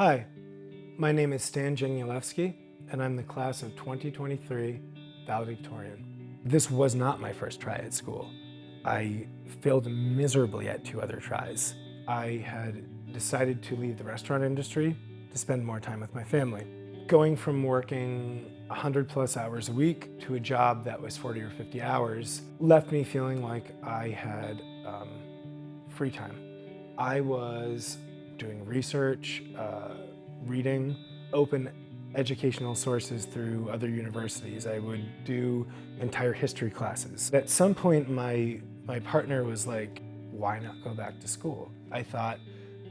Hi, my name is Stan Janielewski, and I'm the class of 2023 valedictorian. This was not my first try at school. I failed miserably at two other tries. I had decided to leave the restaurant industry to spend more time with my family. Going from working 100 plus hours a week to a job that was 40 or 50 hours left me feeling like I had um, free time. I was doing research, uh, reading, open educational sources through other universities. I would do entire history classes. At some point, my, my partner was like, why not go back to school? I thought,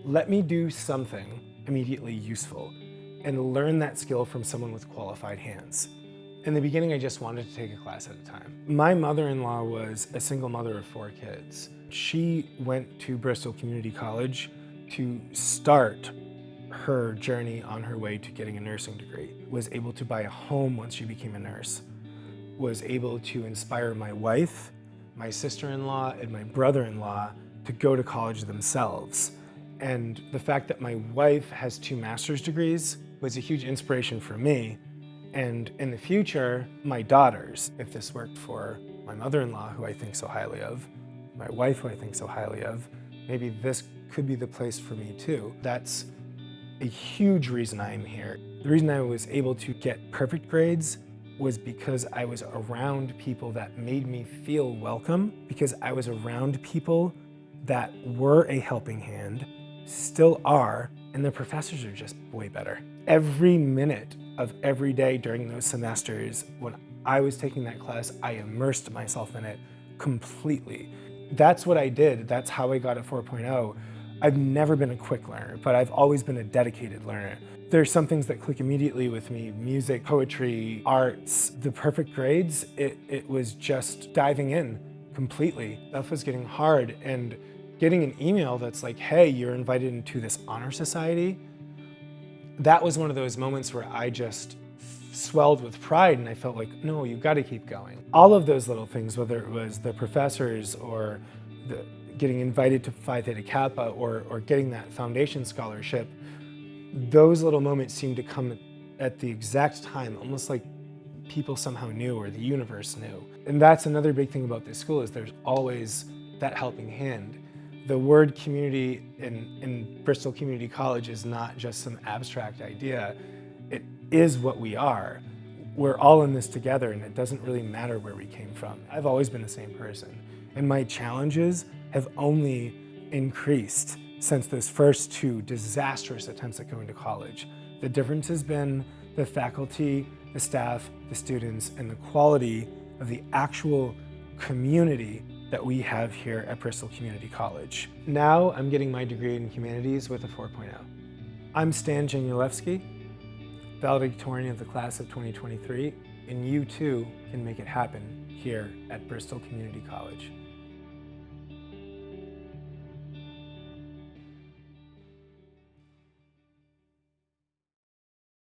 let me do something immediately useful and learn that skill from someone with qualified hands. In the beginning, I just wanted to take a class at a time. My mother-in-law was a single mother of four kids. She went to Bristol Community College to start her journey on her way to getting a nursing degree, was able to buy a home once she became a nurse, was able to inspire my wife, my sister-in-law, and my brother-in-law to go to college themselves. And the fact that my wife has two master's degrees was a huge inspiration for me. And in the future, my daughters, if this worked for my mother-in-law, who I think so highly of, my wife, who I think so highly of, maybe this could be the place for me too. That's a huge reason I'm here. The reason I was able to get perfect grades was because I was around people that made me feel welcome, because I was around people that were a helping hand, still are, and the professors are just way better. Every minute of every day during those semesters, when I was taking that class, I immersed myself in it completely. That's what I did. That's how I got a 4.0. I've never been a quick learner, but I've always been a dedicated learner. There's some things that click immediately with me, music, poetry, arts. The perfect grades, it, it was just diving in completely. Stuff was getting hard and getting an email that's like, hey, you're invited into this honor society. That was one of those moments where I just swelled with pride and I felt like, no, you've got to keep going. All of those little things, whether it was the professors or the, getting invited to Phi Theta Kappa or, or getting that foundation scholarship, those little moments seemed to come at the exact time, almost like people somehow knew or the universe knew. And that's another big thing about this school is there's always that helping hand. The word community in, in Bristol Community College is not just some abstract idea. It is what we are. We're all in this together and it doesn't really matter where we came from. I've always been the same person. And my challenges have only increased since those first two disastrous attempts at going to college. The difference has been the faculty, the staff, the students, and the quality of the actual community that we have here at Bristol Community College. Now I'm getting my degree in humanities with a 4.0. I'm Stan Janielewski, valedictorian of the class of 2023, and you too can make it happen here at Bristol Community College.